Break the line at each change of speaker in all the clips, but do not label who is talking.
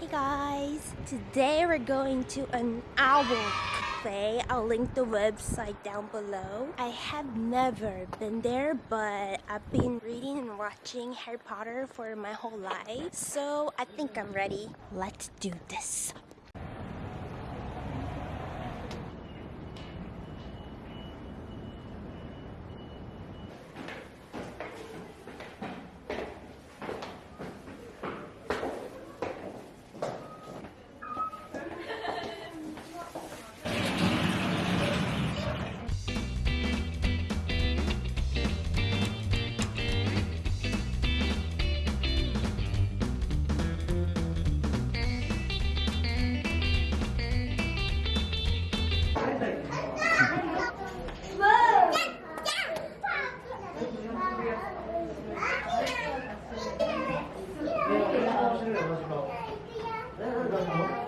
Hey guys, today we're going to an owl cafe. I'll link the website down below. I have never been there, but I've been reading and watching Harry Potter for my whole life. So I think I'm ready. Let's do this.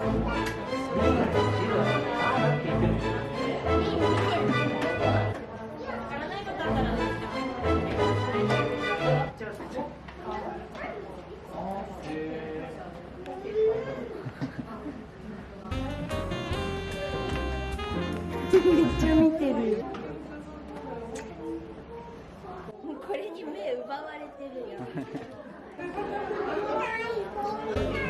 めっちゃ見てるこれに目奪われてるよ。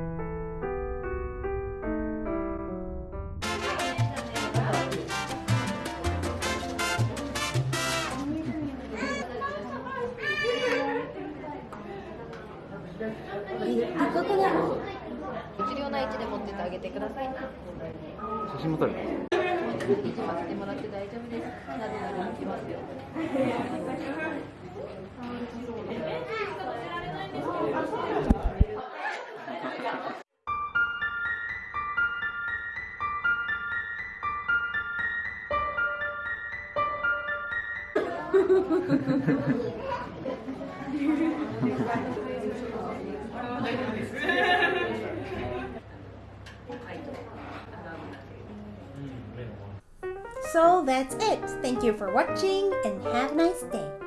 ここだ
一両な位置で持っててあげてください。
写真も撮る
維持させてもらって大丈夫です。なでなで抜きますよ。Mm, はい。
So that's it. Thank you for watching and have a nice day.